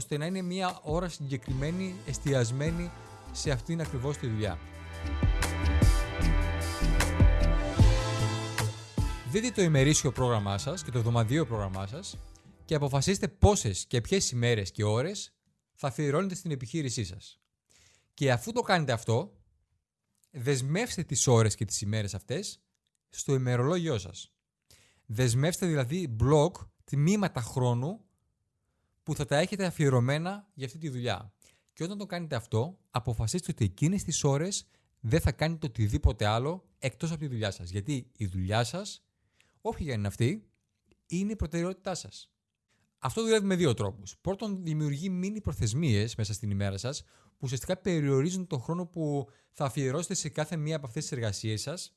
ώστε να είναι μια ώρα συγκεκριμένη, εστιασμένη σε αυτήν ακριβώς τη δουλειά. Δείτε το ημερήσιο πρόγραμμά σας και το εβδομαδιαίο πρόγραμμά σας και αποφασίστε πόσες και ποιες ημέρες και ώρες θα αφιερώνετε στην επιχείρησή σας. Και αφού το κάνετε αυτό, δεσμεύστε τις ώρες και τις ημέρες αυτές στο ημερολόγιό σας. Δεσμεύστε δηλαδή μπλοκ, τμήματα χρόνου που θα τα έχετε αφιερωμένα για αυτή τη δουλειά. Και όταν το κάνετε αυτό, αποφασίστε ότι εκείνες τις ώρες δεν θα κάνετε οτιδήποτε άλλο εκτός από τη δουλειά σας. Γιατί η δουλειά σας, όποια για είναι αυτή, είναι η προτεραιότητά σας. Αυτό δουλεύει με δύο τρόπους. Πρώτον, δημιουργεί μήνυ προθεσμίες μέσα στην ημέρα σας, που ουσιαστικά περιορίζουν τον χρόνο που θα αφιερώσετε σε κάθε μία από αυτές τις εργασίες σας,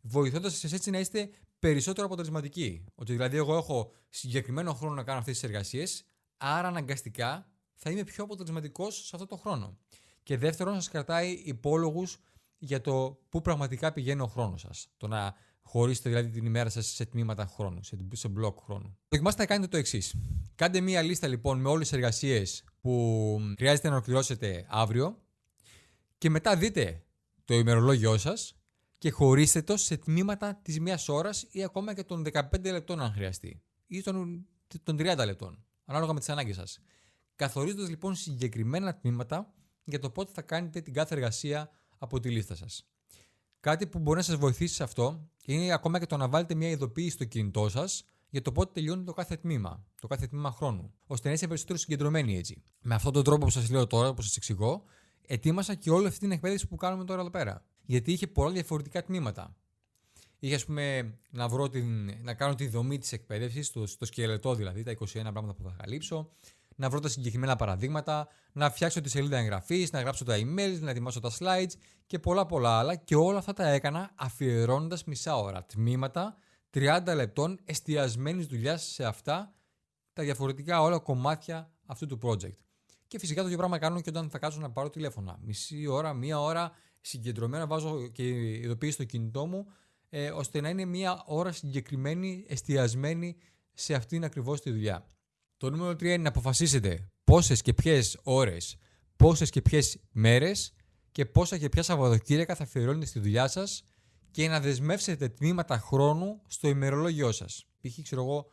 βοηθώντας σας έτσι να είστε περισσότερο αποτελεσματικοί. Ότι δηλαδή, εγώ έχω συγκεκριμένο χρόνο να κάνω αυτές τις εργασίες, άρα αναγκαστικά θα είμαι πιο αποτελεσματικός σε αυτό το χρόνο. Και δεύτερον, σας κρατάει υπόλογους για το πού πραγματικά πηγαίνει ο χρόνος σας. Το να χωρίσετε δηλαδή την ημέρα σας σε τμήματα χρόνου, σε, σε μπλοκ χρόνου. Δοκιμάστε να κάνετε το εξής. Κάντε μία λίστα λοιπόν με όλες τις εργασίες που χρειάζεται να ολοκληρώσετε αύριο και μετά δείτε το ημερολόγιο σας και χωρίστε το σε τμήματα της μία ώρας ή ακόμα και των 15 λεπτών αν χρειαστεί ή των, των 30 λεπτών, ανάλογα με τις ανάγκες σας. Καθορίζοντας λοιπόν συγκεκριμένα τμήματα για το πότε θα κάνετε την κάθε εργασία από τη λίστα σας. Κάτι που μπορεί να σας βοηθήσει σε αυτό είναι ακόμα και το να βάλετε μια ειδοποίηση στο κινητό σας για το πότε τελειώνει το κάθε τμήμα, το κάθε τμήμα χρόνου, ώστε να είστε περισσότερο συγκεντρωμένοι έτσι. Με αυτόν τον τρόπο που σας λέω τώρα, όπω σας εξηγώ, ετοίμασα και όλη αυτή την εκπαίδευση που κάνουμε τώρα εδώ πέρα. Γιατί είχε πολλά διαφορετικά τμήματα. Είχε, ας πούμε, να, βρω την, να κάνω τη δομή της εκπαίδευσης, το, το σκελετό δηλαδή, τα 21 πράγματα που θα καλύψω, να βρω τα συγκεκριμένα παραδείγματα, να φτιάξω τη σελίδα εγγραφής, να γράψω τα emails, να ετοιμάσω τα slides και πολλά πολλά άλλα. Και όλα αυτά τα έκανα αφιερώνοντας μισά ώρα. Τμήματα 30 λεπτών εστιασμένης δουλειάς σε αυτά τα διαφορετικά όλα κομμάτια αυτού του project. Και φυσικά το ίδιο πράγμα κάνω και όταν θα κάτσω να πάρω τηλέφωνα. Μισή ώρα, μία ώρα συγκεντρωμένα βάζω και ειδοποίηση στο κινητό μου, ε, ώστε να είναι μία ώρα συγκεκριμένη, εστιασμένη σε αυτήν ακριβώς τη δουλειά. Το νούμερο 3 είναι να αποφασίσετε πόσες και ποιες ώρες, πόσες και ποιες μέρες και πόσα και ποια Σαββατοκύριακα θα αφιερώνετε στη δουλειά σας και να δεσμεύσετε τμήματα χρόνου στο ημερολόγιο σας. Π.χ. ξέρω εγώ,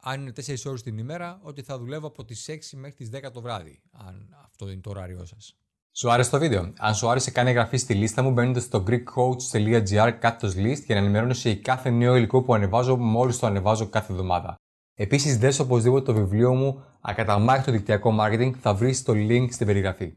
αν είναι 4 ώρες την ημέρα, ότι θα δουλεύω από τις 6 μέχρι τις 10 το βράδυ, αν αυτό είναι το ωράριό σας. Σου άρεσε το βίντεο; Αν σου άρεσε, κάνε εγγραφή στη λίστα μου μπαίνοντα στο greekcoach.gr κάτω list για να ενημερώνεσαι για κάθε νέο υλικό που ανεβάζω μόλις το ανεβάζω κάθε εβδομάδα. Επίσης δες οπωσδήποτε το βιβλίο μου «Ακαταμάχητο δικτυακό marketing» θα βρεις το link στην περιγραφή.